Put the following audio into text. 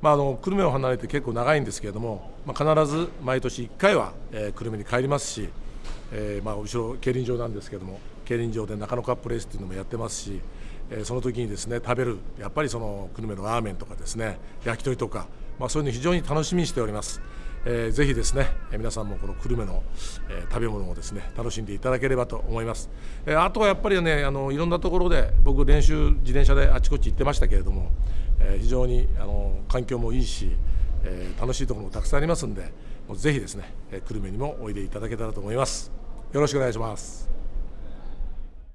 まあ、あの久留米を離れて結構長いんですけれども、まあ、必ず毎年1回は、えー、久留米に帰りますし、えーまあ、後ろ競輪場なんですけれども競輪場で中野カップレースっていうのもやってますし、えー、その時にですね食べるやっぱりその久留米のラーメンとかですね焼き鳥とか、まあ、そういうの非常に楽しみにしております。えー、ぜひですね、皆さんもこの久留米の、えー、食べ物をですね楽しんでいただければと思います、えー、あとはやっぱりねあのいろんなところで僕練習自転車であちこち行ってましたけれども、えー、非常にあの環境もいいし、えー、楽しいところもたくさんありますんでもうぜひですね、えー、久留米にもおいでいただけたらと思います。よろしくお願いします。